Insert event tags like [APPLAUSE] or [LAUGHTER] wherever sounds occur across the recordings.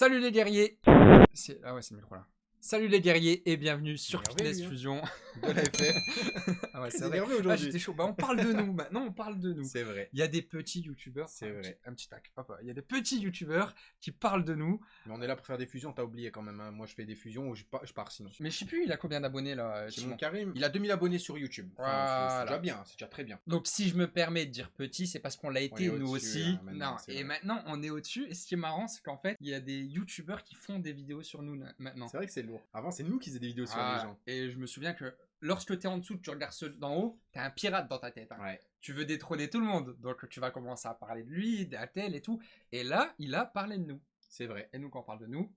Salut les guerriers Ah ouais, c'est le micro là. Salut les guerriers et bienvenue sur Fitness hein. Fusion. de la FF. ah ouais, c'est vrai. Ah, j'étais chaud. Bah, on parle de nous. Maintenant, on parle de nous. C'est vrai. Il y a des petits youtubeurs. C'est un vrai. petit- Un petit tac. Il y a des petits youtubeurs qui parlent de nous. Mais on est là pour faire des fusions, t'as oublié quand même. hein. Moi je fais des fusions ou je pars, je pars sinon. Mais je sais plus, il a combien d'abonnés là Simon Simon Karim, il a 2000 abonnés sur YouTube. Enfin, c'est- Voilà. C'est déjà bien, c'est déjà très bien. Donc si je me permets de dire petit, c'est parce qu'on l'a été nous aussi. hein, maintenant, non, c'est et vrai. maintenant on est au-dessus. Et ce qui est marrant, c'est qu'en fait, il y a des youtubeurs qui font des vidéos sur nous na- maintenant. C'est vrai que c'est lourd. Avant c'est nous qui faisaient des vidéos sur Ah, les gens. Et je me souviens que lorsque tu es en dessous, tu regardes ceux d'en haut, t'es un pirate dans ta tête. hein. Ouais. Tu veux détrôner tout le monde. Donc tu vas commencer à parler de lui, d'un tel et tout. Et là, il a parlé de nous. C'est vrai. Et nous, quand on parle de nous,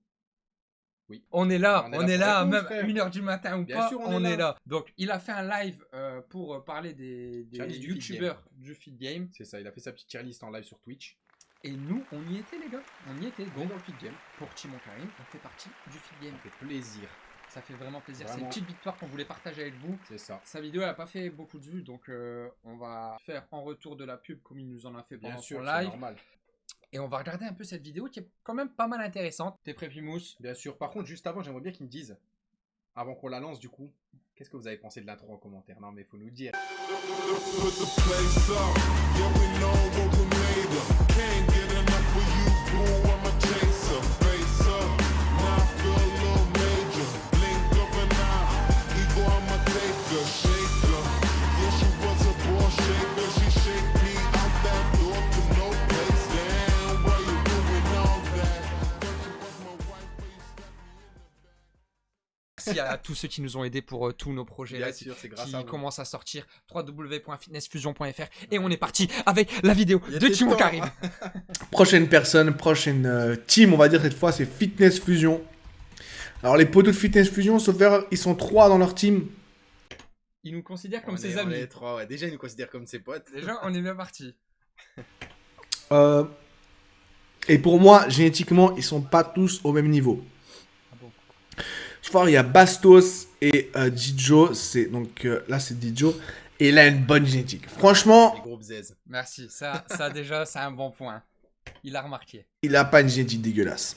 Oui. on est là, On on est est là là, pour même frère. 1h du matin ou Bien pas, sûr, on, on est est, là. là. Donc il a fait un live euh, pour euh, parler des, des youtubeurs du feed game. C'est ça, il a fait sa petite tier list en live sur Twitch. Et nous, on y était les gars. On y était. Donc dans le feed game. pour Timon Karim, on fait partie du feed game. Ça fait plaisir. Ça fait vraiment plaisir. C'est une petite victoire qu'on voulait partager avec vous. C'est ça. Sa vidéo, elle a pas fait beaucoup de vues, donc euh, on va faire en retour de la pub comme il nous en a fait pendant Bien sûr, son c'est live. normal. Et on va regarder un peu cette vidéo qui est quand même pas mal intéressante. T'es prêt, Pimous? Bien sûr. Par contre, juste avant, j'aimerais bien qu'ils me disent, avant qu'on la lance du coup, qu'est-ce que vous avez pensé de l'intro en commentaire? Non mais faut nous dire. Can't get enough of you, boy. Merci à tous ceux qui nous ont aidés pour euh, tous nos projets Bien là, sûr, c'est grâce qui à commencent à sortir www.fitnessfusion.fr et on est parti avec la vidéo de Timon temps. Karim. [LAUGHS] Prochaine personne, prochaine euh, team, on va dire cette fois, c'est Fitness Fusion. Alors les poteaux de Fitness Fusion, sauf erreur, ils sont trois dans leur team. Il nous considère comme On ses est- on amis. est trois, ouais. Déjà, ils nous considèrent comme ses potes. Déjà, on est bien parti. [LAUGHS] Euh, et pour moi, génétiquement, ils sont pas tous au même niveau. Ah bon Je vois, il y a Bastos et euh, Dijo. C'est donc euh, là, c'est Dijo. Et il a une bonne génétique. Franchement. Merci. Ça, ça déjà, c'est un bon point. Il a remarqué. il a pas une génétique dégueulasse.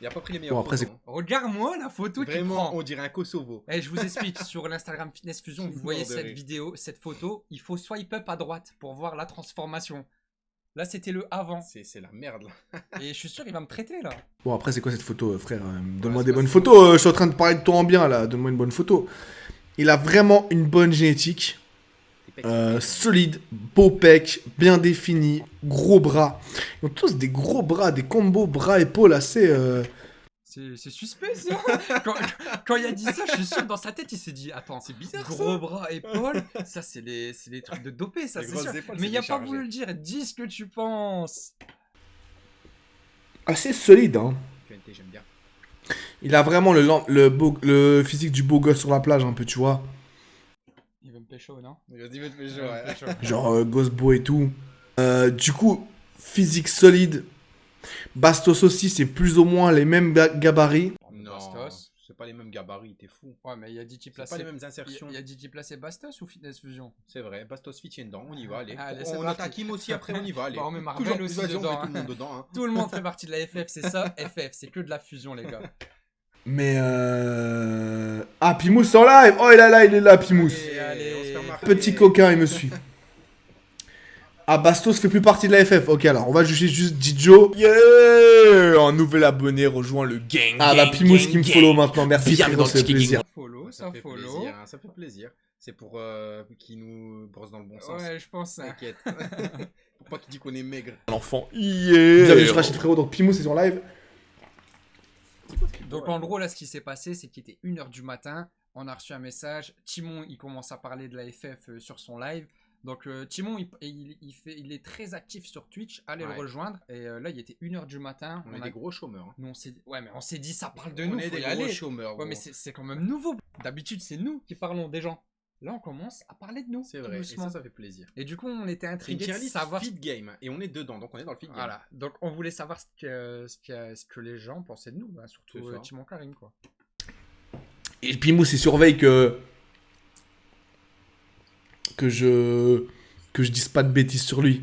Il a pas pris les meilleurs. Bon, après, photos, hein. Regarde-moi la photo qu'il Vraiment, prend. on dirait un Kosovo. Et je vous explique, [LAUGHS] sur l'Instagram Fitness Fusion, vous voyez cette vidéo, cette photo, il faut swipe up à droite pour voir la transformation. Là, c'était le avant. C'est la merde là. [LAUGHS] Et je suis sûr, il va me traiter là. Bon, après, c'est quoi cette photo, euh, frère Euh, Ouais, Donne-moi des bonnes photos. euh, je suis en train de parler de toi en bien, là. Donne-moi une bonne photo. Il a vraiment une bonne génétique. Euh, solide, beau pec, bien défini, gros bras. Ils ont tous des gros bras, des combos bras-épaules assez... euh, C'est suspect ça. quand, quand il a dit ça, je suis sûr que dans sa tête, il s'est dit Attends, C'est bizarre, gros bras, épaules, ça c'est les, c'est les trucs de dopé, ça c'est sûr. épaules, Mais il a pas voulu le dire. Dis ce que tu penses. assez solide, hein. QNT, j'aime bien. Il a vraiment le, le, beau- le physique du beau gosse sur la plage, un peu, tu vois. Il veut me pécho, non? Il veut me ouais. pécho. Genre euh, gosse beau et tout. Euh, du coup, physique solide. Bastos aussi, c'est plus ou moins les mêmes ga- gabarits. Non, Bastos. c'est pas les mêmes gabarits, t'es fou. Ouais, mais il a dit qu'il C'est pas les mêmes Il insertions. il a dit qu'il plaçait Bastos ou Fitness Fusion? C'est vrai, Bastos Fit dedans, on y va, allez. Allez, c'est on attaque Kim aussi, après on y va, allez. Bah, on met Marvel Toujours, aussi dedans, tout le hein. monde dedans. Hein. [LAUGHS] Tout le monde fait partie de la FF, c'est ça, [LAUGHS] FF, c'est que de la fusion, les gars. Mais euh... Ah, Pimous en live Oh, il est là, il est là, Pimous. Petit coquin, il me suit. Ah, Bastos fait plus partie de la FF. Ok, alors on va juger juste Dijo. Yeah Un nouvel abonné rejoint le gang. Ah, bah Pimous gang, qui me gang. follow maintenant. Merci, Bienvenue frérot, ça Tiki plaisir. Ça follow, Ça ça fait plaisir, hein, ça fait plaisir. C'est pour euh, qu'il nous brosse dans le bon sens. Ouais, je pense. hein. T'inquiète. [LAUGHS] pour pas qu'il dise qu'on est maigre. L'enfant. Bienvenue Yeah sur Rachid Frérot, donc Pimous est sur live. Donc en gros, là, ce qui s'est passé, c'est qu'il était 1h du matin. On a reçu un message. Timon, il commence à parler de la FF euh, sur son live. Donc euh, Timon, il, il- il fait, il est très actif sur Twitch. Allez Ouais. le rejoindre. Et euh, là, il était 1h du matin. On, est a- des gros chômeurs. hein. Nous, on s'est Ouais, mais on s'est dit, ça parle de on nous. est faut des y gros aller. chômeurs. Ouais, gros. mais c'est c'est quand même nouveau. D'habitude, c'est nous qui parlons des gens. Là, on commence à parler de nous. C'est vrai, et ça, ça fait plaisir. Et du coup, on était C'est intrigués de savoir. feed game, et on est dedans, donc on est dans le feed game. Voilà. Donc, on voulait savoir ce que, ce que, ce que les gens pensaient de nous, hein, surtout C'est euh. Timon Karim, quoi. Et Pimous, il surveille que. Que je. que je dise pas de bêtises sur lui.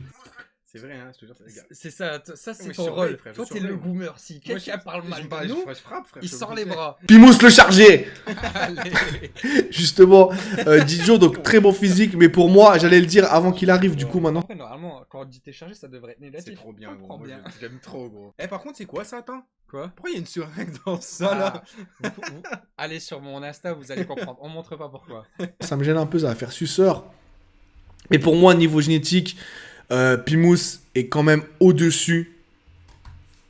C'est vrai, hein, je te jure, c'est gars. C'est ça, ça c'est ton rôle. Toi, t'es le moi. boomer. Si quelqu'un parle mal de nous, frappe, je frappe, frère. il sort les bras. Pimous le chargé Allez. [LAUGHS] Justement, euh, Dijon, donc très bon physique, mais pour moi, j'allais le dire avant qu'il arrive, du coup, maintenant. Normalement, quand on dit t'es chargé, ça devrait être négatif. C'est trop bien, gros. j'aime trop, gros. Eh, par contre, c'est quoi ça, attends? Quoi? Pourquoi il y a une seringue dans ça, là? Ah, vous- vous- [LAUGHS] Allez sur mon Insta, vous allez comprendre. On montre pas pourquoi. Ça me gêne un peu, ça va faire suceur. Mais pour moi, niveau génétique, euh, Pimous est quand même au-dessus.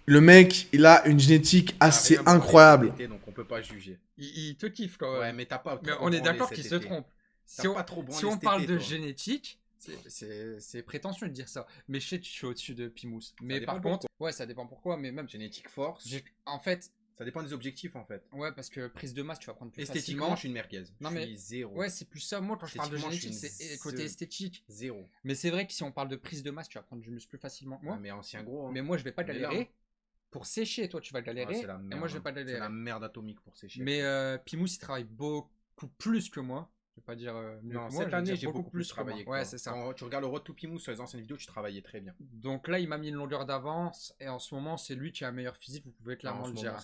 Le mec, il a une génétique assez Rien pour incroyable. été, Donc, on peut pas juger. Il, il te kiffe quand même. Ouais, mais t'as pas. Mais on est d'accord qu'il se trompe. Si on, pas trop branlé si on cet parle été, de toi. génétique, c'est- prétentieux de dire ça. Mais je sais que je suis au-dessus de Pimous. Mais par contre, ouais, ça dépend pourquoi. Mais même, Génétique force. en fait, Ça dépend des objectifs, en fait. ouais, parce que prise de masse, tu vas prendre plus Esthétiquement, facilement. je suis une merguez. Non, je mais- suis zéro. Ouais, c'est plus ça. Moi, quand je parle de génétique, c'est côté esthétique. Zéro. Mais c'est vrai que si on parle de prise de masse, tu vas prendre du muscle plus facilement que moi. Ouais, mais ancien gros. hein. Mais moi, je vais pas galérer. hein. Pour sécher, toi, tu vas Ouais, galérer. la et moi, je vais pas hein. C'est galérer. la merde atomique pour sécher. Mais euh, Pimous, il travaille beaucoup plus que moi. Je vais pas dire euh, mieux non, que moi. cette année, j'ai beaucoup, plus que travaillé. moi. Ouais, c'est ça. Quand tu regardes le Road to Pimous sur les anciennes vidéos, tu travaillais très bien. Donc là, il m'a mis une longueur d'avance. Et en ce moment, c'est lui qui a un meilleur physique. Vous pouvez clairement en le dire.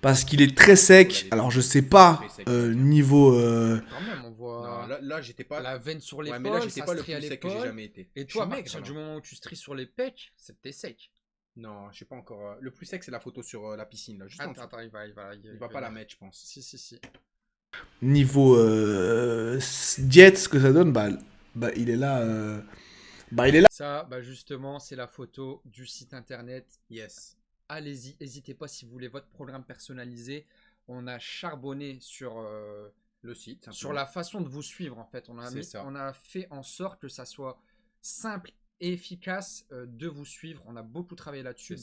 Parce qu'il est très sec. Alors, je sais pas, euh, niveau. euh, Quand même, on voit Non, là, là, j'étais pas. la veine sur l'épaule. Ouais, mais là, j'étais ça pas le plus sec que j'ai jamais été. Et toi, à partir du moment où tu stries sur les pecs, c'est t'es sec. Non, je sais pas encore. euh, Le plus sec, c'est la photo sur euh, la piscine, là. Juste en Attends, attends, il va, il va, Il va pas la mettre, je pense. Si, si, si. niveau euh, diète, ce que ça donne, bah, bah, il est là. euh, bah, il est là. Ça, bah justement, c'est la photo du site internet. Yes. Allez-y, n'hésitez pas si vous voulez votre programme personnalisé. On a charbonné sur, euh, Le site. sur la façon de vous suivre en fait. On a, C'est mis- ça. on a fait en sorte que ça soit simple et efficace euh, de vous suivre. On a beaucoup travaillé là-dessus.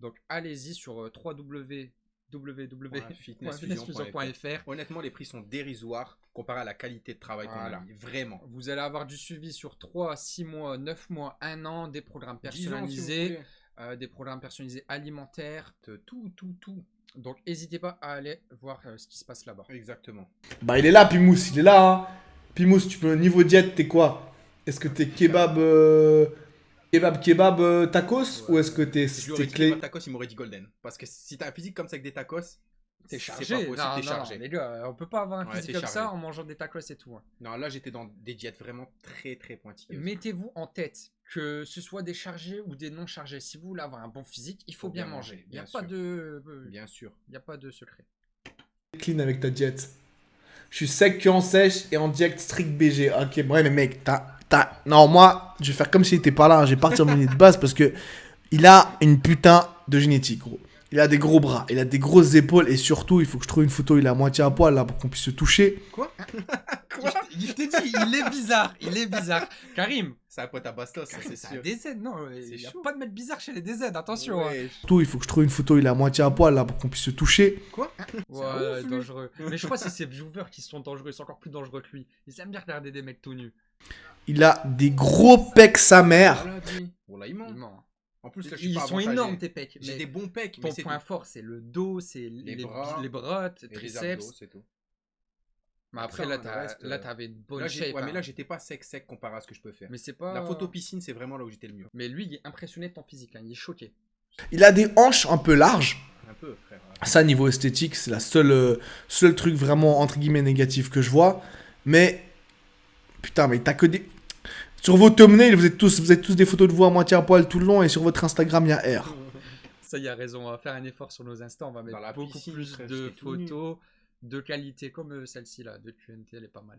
Donc allez-y sur euh, www.fitnessfusion.fr. Honnêtement, les prix sont dérisoires comparé à la qualité de travail Voilà. qu'on a mis. Vraiment. Vous allez avoir du suivi sur 3, 6 mois, 9 mois, 1 an, des programmes 10 ans, si vous personnalisés. Euh, des programmes personnalisés alimentaires. Tout, tout, tout. Donc n'hésitez pas à aller voir euh, ce qui se passe là-bas. Exactement. Bah, il est là, Pimous, il est là. hein. Pimous, tu peux. Niveau diète, t'es quoi? Est-ce que t'es kebab. euh, Kebab, kebab, euh, tacos? Ou est-ce que t'es dit clé tacos, il m'aurait dit golden. Parce que si t'as un physique comme ça avec des tacos, T'es c'est chargé, pas possible, non, t'es non, chargé. non, les gars, on peut pas avoir un Ouais, physique comme chargé. ça en mangeant des tacos et tout. hein. Non, là j'étais dans des diètes vraiment très très pointilleuses. Mettez-vous en tête que ce soit des chargés ou des non chargés. Si vous voulez avoir un bon physique, il faut, bien, manger. Il n'y a pas de, euh, Bien sûr. il y a pas de secret. clean avec ta diète Je suis sec que en sèche et en diète strict BG. Ok, ouais, mais mec, t'as. t'as- Non, moi, je vais faire comme s'il était pas là. hein. Je vais partir de mon idée de base parce que il a une putain de génétique, gros. Il a des gros bras, il a des grosses épaules et surtout, il faut que je trouve une photo, il est à moitié à poil là pour qu'on puisse se toucher. Quoi? Je je t'ai dit, il est bizarre, il est bizarre. Karim, C'est un pote à bastos, ça c'est sûr. DZ, non, il n'y a chaud. pas de mettre bizarre chez les DZ, attention. hein. Ouais. Surtout, il faut que je trouve une photo, il est à moitié à poil là pour qu'on puisse se toucher. Quoi? Ouais, ouf, lui. dangereux. Mais je crois que c'est ces viewers qui sont dangereux, ils sont encore plus dangereux que lui. Ils aiment bien regarder des mecs tout nus. Il a des gros pecs sa mère. Bon, là, il ment. Il ment. En plus, là, je suis Ils pas sont avantagé. énormes tes pecs. J'ai des bons pecs, Ton mais c'est point tout. fort, c'est le dos, c'est les, Les bras les bras, tes Et les triceps. abdos, c'est tout. Mais après, Ça, là, t'as- reste, là, euh, t'avais une bonne Là, shape. ouais, mais hein. là, j'étais pas sec sec comparé à ce que je peux faire. Mais c'est pas. La photo piscine, c'est vraiment là où j'étais le mieux. Mais lui, il est impressionné de ton physique. hein, Il est choqué. Il a des hanches un peu larges. Un peu, frère. Ça, niveau esthétique, c'est la seule, euh, seul truc vraiment entre guillemets négatif que je vois. Mais putain, mais t'as que des. Sur vos thumbnails, vous êtes tous, vous êtes tous des photos de vous à moitié à poil tout le long, et sur votre Instagram, il y a R. [LAUGHS] Ça, il a raison. On va faire un effort sur nos instants. On va mettre beaucoup piscine, plus frère, de photos de qualité comme euh, celle-ci là, de QNT. Elle est pas mal.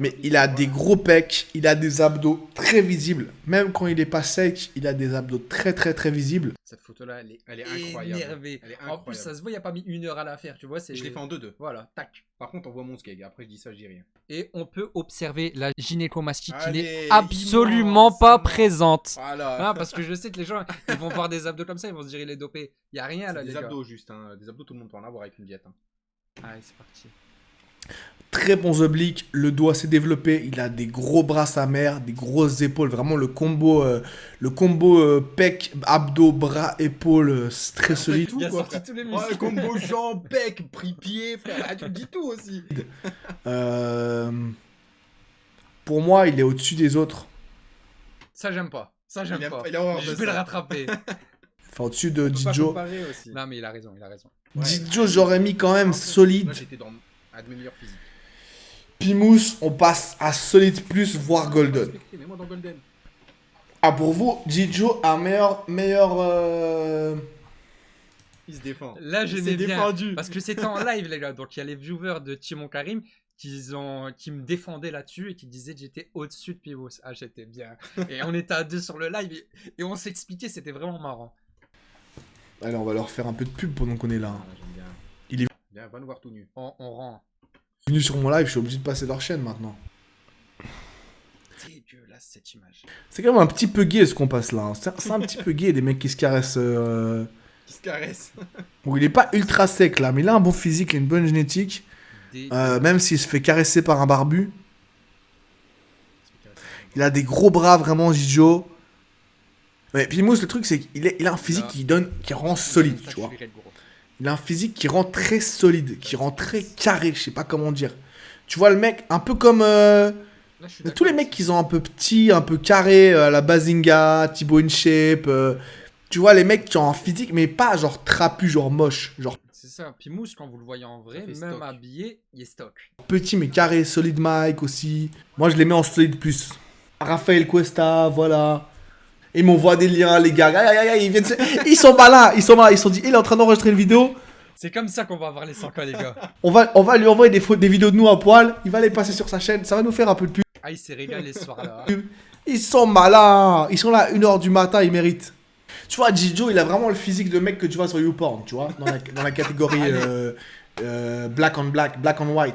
Mais il a des gros pecs, il a des abdos très visibles. Même quand il est pas sec, il a des abdos très très très visibles. Cette photo-là, elle est, Elle est incroyable. énervée. Elle est En plus, ça se voit, il n'y a pas mis une heure à la faire. Tu vois. Je l'ai fait en 2-2. Voilà, tac. Par contre, on voit mon skeg. Après, je dis ça, je dis rien. Et on peut observer la gynécomastie qui n'est absolument immense, pas présente. Voilà. Ah, parce que je sais que les gens, ils vont voir des abdos comme ça, ils vont se dire il est dopé. Il y a rien là, les des gars. abdos juste. Hein. Des abdos, tout le monde peut en avoir avec une diète. hein. Allez, c'est parti. Très bons obliques, le dos assez développé, il a des gros bras sa mère, des grosses épaules, vraiment le combo, euh, le combo euh, pec, abdos, bras, épaules, euh, c'est très solide. tout, quoi, tous les Ouais, combo jambes, bec, pris pied, frère. Ah, tu dis tout aussi. [LAUGHS] Euh, pour moi, il est au-dessus des autres. Ça, j'aime pas. Ça, j'aime pas. il a horreur Je vais le rattraper. [LAUGHS] Enfin, au-dessus de Dijo. non, mais il a raison, il a raison. Ouais. Dijo, j'aurais mis quand même Moi, solide. j'étais un de mes meilleurs physiques. Pimous, on passe à solide plus, voire golden. Respectez, Mets-moi dans Golden. Ah, pour vous, Dijo a meilleur. meilleur euh, Il se défend. Là, bien. défendu. Parce que c'était en [LAUGHS] live, les gars. Donc, il y a les viewers de Timon Karim qui, ont, qui me défendaient là-dessus et qui disaient que j'étais au-dessus de Pivos. Ah, j'étais bien. Et on était à deux sur le live et, et on s'expliquait, c'était vraiment marrant. Allez, on va leur faire un peu de pub pendant qu'on est là. Ah, Viens, va nous voir tout nu. On, on rend. Venu sur mon live, je suis obligé de passer leur chaîne maintenant. Dégueulasse cette image. C'est quand même un petit peu gay ce qu'on passe là. hein. C'est un petit peu gay, des mecs qui se caressent. euh, Qui se caresse. [LAUGHS] Bon, il est pas ultra sec là, mais il a un bon physique, il a une bonne génétique. Euh, même s'il se fait caresser par un barbu. Il a des gros bras vraiment, Jijo. Mais Pimous, le truc, c'est qu'il il a un physique Là. qui donne, qui rend solide, tu je vois. Il a un physique qui rend très solide, qui rend très carré, je sais pas comment dire. Tu vois le mec, un peu comme euh, Là, tous les mecs qui sont un peu petits, un peu carrés, euh, à la Bazinga, Thibaut InShape. euh, tu vois les mecs qui ont un physique, mais pas genre trapu, genre moche, genre C'est ça. Puis Mousse, quand vous le voyez en vrai, même stock. habillé, il est stock. petit mais carré, solide Mike aussi. Moi je les mets en solide plus. Raphaël Cuesta, voilà. Ils m'envoient des liens, les gars. Aïe, aïe, aïe, ils, viennent ils sont malins, ils sont malins. Ils sont dit, il est en train d'enregistrer une vidéo. C'est comme ça qu'on va avoir les 100 k les gars. [LAUGHS] On va, on va lui envoyer des, vidéos de nous à poil. Il va les passer sur sa chaîne. Ça va nous faire un peu de pub. Ah, il s'est régalé ce soir-là. Ils sont malins. Ils sont là à 1h du matin, ils méritent. Tu vois, Jijo, il a vraiment le physique de mec que tu vois sur YouPorn, tu vois, dans la, dans la catégorie [LAUGHS] euh, euh, black on black, black on white.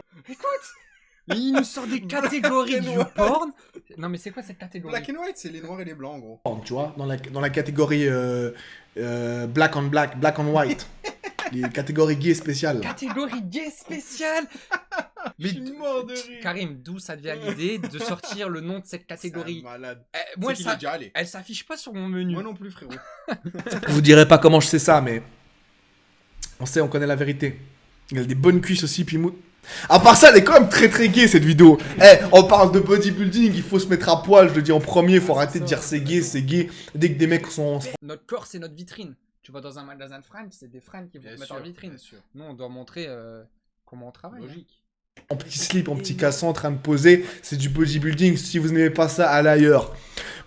Mais il nous sort des catégories [LAUGHS] Black and du white. porn. Non, mais c'est quoi cette catégorie Black and white, c'est les noirs et les blancs, gros. tu vois, dans la, dans la catégorie euh, euh, black on black, black on white. [LAUGHS] Les catégories gays spéciales. Catégorie gay spéciale [LAUGHS] Je suis mort de rire. Karim, d'où ça devient l'idée de sortir le nom de cette catégorie malade. Eh, Moi, est déjà allé. elle s'affiche pas sur mon menu. Moi non plus, frérot. [LAUGHS] Vous dirai pas comment je sais ça, mais on sait, on connaît la vérité. Il a des bonnes cuisses aussi, Pimou. À part ça, elle est quand même très très gay cette vidéo. Eh, on parle de bodybuilding, il faut se mettre à poil, je le dis en premier, faut arrêter de dire c'est gay, c'est gay. Dès que des mecs sont Notre corps, c'est notre vitrine. Tu vas dans un magasin de fringues, c'est des fringues qui vont Bien te mettre sûr, en vitrine. bien sûr. Nous, on doit montrer euh, comment on travaille. hein. Logique. en petit slip, en petit casson en train de poser, c'est du bodybuilding. Si vous n'aimez pas ça, allez ailleurs.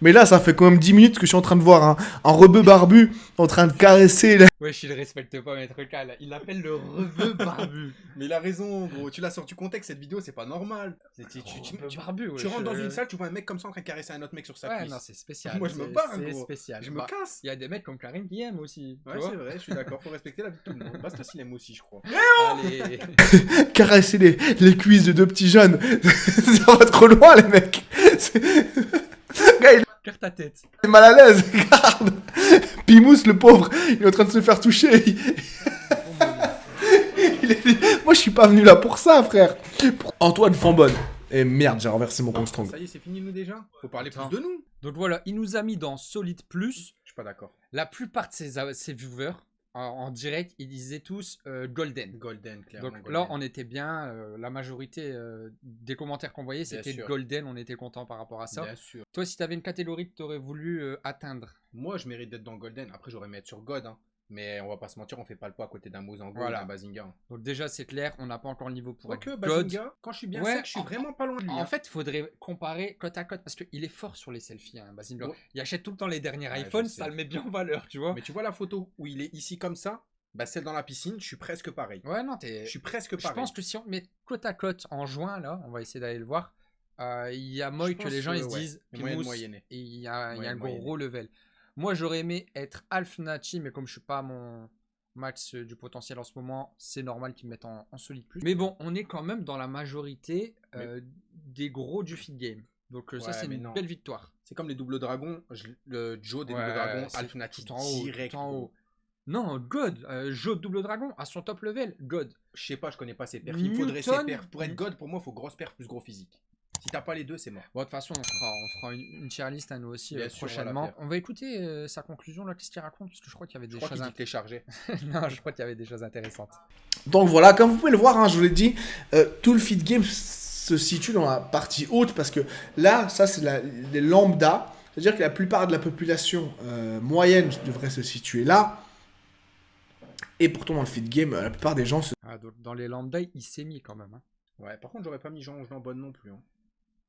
Mais là, ça fait quand même 10 minutes que je suis en train de voir un, un rebeu barbu en train de caresser. la- Ouais, je le respecte pas, maître Cal. Il l'appelle le reveux barbu. Mais il a raison, gros. Tu l'as sorti du contexte, cette vidéo, c'est pas normal. C'est- tu, tu- tu- Reveux tu- barbu, ouais. tu rentres dans je- une salle, tu vois un mec comme ça en train de caresser un autre mec sur sa Ouais, cuisse. non, c'est spécial. Moi, je me barre, C'est spécial. Je me Bah, casse. Il y a des mecs comme Karim qui aiment aussi. Ouais, c'est vrai, je suis d'accord. Faut respecter la vie de tout le monde. Bastos, il aime aussi, je crois. Allez. [LAUGHS] caresser les, les cuisses de deux petits jeunes. [LAUGHS] ça va trop loin, les mecs. [LAUGHS] Il ta tête. est mal à l'aise, [LAUGHS] regarde. Pimous, le pauvre, il est en train de se faire toucher. Il- [LAUGHS] il est- Moi, je suis pas venu là pour ça, frère. Pour Antoine Fambonne. Et merde, j'ai renversé mon Strong. Ça y est, c'est fini, nous déjà Faut parler plus de nous. Donc voilà, il nous a mis dans Solid Plus. Je suis pas d'accord. La plupart de ses, ses viewers en, direct, ils disaient tous euh, Golden. Golden, clairement. Donc Golden. là, on était bien. euh, la majorité euh, des commentaires qu'on voyait, Bien c'était sûr. Golden. On était content par rapport à ça. Bien sûr. Toi, si tu avais une catégorie que tu aurais voulu euh, atteindre, Moi, je mérite d'être dans Golden. Après, j'aurais aimé être sur God. hein. Mais on va pas se mentir, on fait pas le poids à côté d'un Mozango Voilà. ou d'un Bazinga. hein. donc déjà, c'est clair, on n'a pas encore le niveau pour Quoique, God. Bazinga, quand je suis bien Ouais, sec, je suis en- vraiment pas loin de lui. En hein. fait, il faudrait comparer côte à côte parce qu'il est fort sur les selfies, hein, Basinga. Ouais. Il achète tout le temps les derniers Ouais, je iPhones, ça le met bien en valeur, tu vois. Mais tu vois la photo où il est ici comme ça Bah, celle dans la piscine, je suis presque pareil. Ouais, non, t'es. Je suis presque Je pareil. pense que si on met côte à côte en juin, là, on va essayer d'aller le voir. euh, Il y a moyen que les gens que, ils se disent il y a, y un gros level. Moi, j'aurais aimé être Alf Nachi, mais comme je suis pas à mon max euh, du potentiel en ce moment, c'est normal qu'ils me mettent en, en solide plus. Mais bon, on est quand même dans la majorité euh, des gros du feed game. Donc euh, ça, c'est une non. belle victoire. C'est comme les doubles dragons. je- le Joe des Ouais, doubles dragons, c'est Alf Nati tout en haut, direct. tout en haut. Non, God, euh, de double dragon à son top level, God. Je sais pas, je connais pas ses perfs. Il faudrait ses Newton- perfs. Pour être God, pour moi, il faut grosse perf plus gros physique. Si t'as pas les deux, c'est mort. Bon, de toute façon, on fera, on fera une, une tier list à nous aussi euh, sûr, on va la prochainement. On va écouter euh, sa conclusion là, qu'est-ce qu'il raconte? Parce que je crois qu'il y avait Je des crois choses dit chargé. [LAUGHS] Non, je crois qu'il y avait des choses intéressantes. Donc voilà, comme vous pouvez le voir, hein, je vous l'ai dit, euh, tout le feed game se situe dans la partie haute parce que là, ça c'est la- les lambda. C'est-à-dire que la plupart de la population euh, moyenne devrait se situer là. Et pourtant, dans le feed game, la plupart des gens se Ah, donc dans les lambda, il s'est mis quand même. hein. Ouais, par contre, j'aurais pas mis Jean Jean bonne non plus. Hein.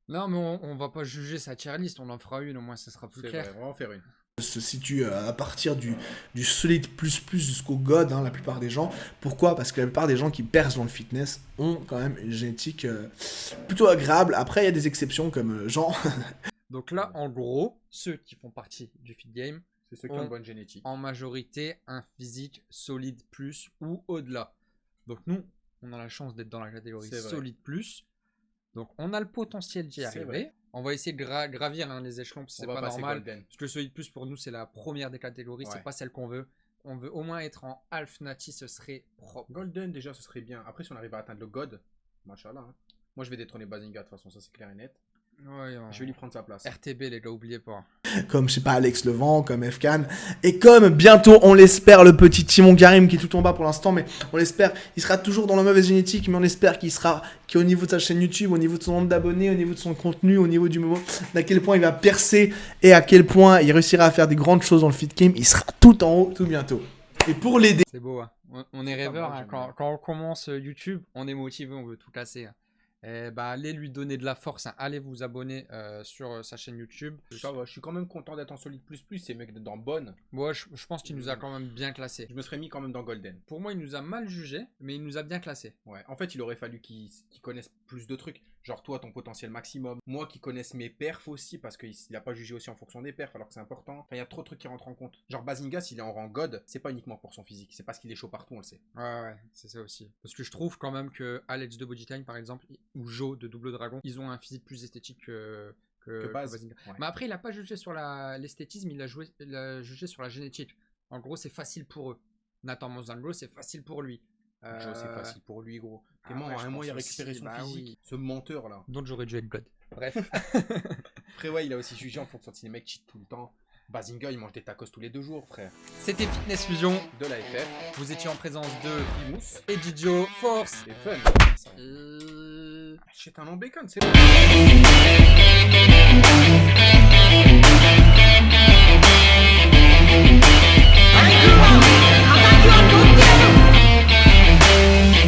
Non, mais on, on va pas juger sa tier list, on en fera une, au moins ça sera plus clair. vrai, on va en faire une. se situent euh, à partir du, du solide plus plus jusqu'au god, hein, la plupart des gens. Pourquoi? Parce que la plupart des gens qui percent dans le fitness ont quand même une génétique euh, plutôt agréable. Après, il y a des exceptions comme euh, Jean. [LAUGHS] Donc là, en gros, ceux qui font partie du feed game, C'est ceux qui ont On- une bonne génétique. en majorité, un physique solide plus ou au-delà. Donc nous, on a la chance d'être dans la catégorie solide plus. Donc on a le potentiel d'y arriver. vrai. On va essayer de gra- gravir hein, les échelons, parce que c'est pas normal. Golden. Parce que le solide plus pour nous, c'est la première des catégories, c'est pas celle qu'on veut. On veut au moins être en Half Nati, ce serait propre. Golden, déjà, ce serait bien. Après, si on arrive à atteindre le God, machallah. Hein. Moi, je vais détrôner Bazinga, de toute façon, ça c'est clair et net. Ouais, on- Je vais lui prendre sa place. RTB, les gars, oubliez pas. comme, je sais pas, Alex Levent, comme Fcan. Et comme bientôt, on l'espère, le petit Timon Karim qui est tout en bas pour l'instant, mais on l'espère, il sera toujours dans la mauvaise génétique, mais on espère qu'il sera, qu'au niveau de sa chaîne YouTube, au niveau de son nombre d'abonnés, au niveau de son contenu, au niveau du moment, d'à quel point il va percer et à quel point il réussira à faire des grandes choses dans le fit game, il sera tout en haut tout bientôt. Et pour l'aider, C'est beau, hein. on, on est rêveur. hein. quand on commence euh, YouTube, on est motivé, on veut tout casser. hein. Eh bah, allez lui donner de la force. hein. Allez vous abonner euh, sur euh, sa chaîne YouTube. Ça je suis quand même content d'être en solide plus plus, ces mecs dans bonne. Moi, je, je pense qu'il nous a quand même bien classé. Je me serais mis quand même dans Golden. Pour moi, il nous a mal jugé, mais il nous a bien classé. Ouais, en fait, il aurait fallu qu'ils connaissent plus de trucs. Genre, toi, ton potentiel maximum. Moi, qui connaisse mes perfs aussi, parce qu'il a pas jugé aussi en fonction des perfs, alors que c'est important. Enfin, il y a trop de trucs qui rentrent en compte. Genre, Bazinga, s'il est en rang God, c'est pas uniquement pour son physique, c'est parce qu'il est chaud partout, on le sait. Ouais, ouais, c'est ça aussi. Parce que je trouve quand même que Alex de Bodytime, par exemple, ou Joe de Double Dragon, ils ont un physique plus esthétique que, que, Que que base. Bazinga. Ouais. Mais après, il a pas jugé sur la- l'esthétisme, il a, joué, il a jugé sur la génétique. En gros, c'est facile pour eux. Nathan Mozango, c'est facile pour lui. Joe, c'est Euh, facile pour lui, gros. ah Vraiment, ouais, je un mois, il a récupéré aussi, son bah physique. oui. Ce menteur, là. Donc j'aurais dû être God. Bref. [LAUGHS] Après, ouais, il a aussi jugé en fonction de si les mecs cheat tout le temps. Bazinga, il mange des tacos tous les deux jours, frère. C'était Fitness Fusion. De la FF, Vous étiez en présence de Imous, et Didio Force. et Fun. Euh, Shit, un long bacon, c'est bon.